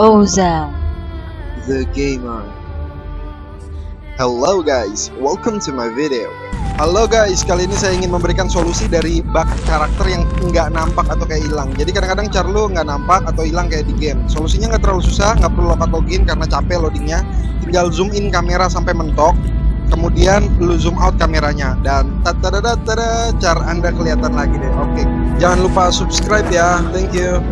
Oza. the gamer. Hello guys, welcome to my video. Halo guys, kali ini saya ingin memberikan solusi dari bug karakter yang nggak nampak atau kayak hilang. Jadi kadang-kadang Charlo nggak nampak atau hilang kayak di game. Solusinya nggak terlalu susah, nggak perlu login login karena capek loadingnya. Tinggal zoom in kamera sampai mentok, kemudian lu zoom out kameranya dan tada tada car anda kelihatan lagi deh. Oke, jangan lupa subscribe ya. Thank you.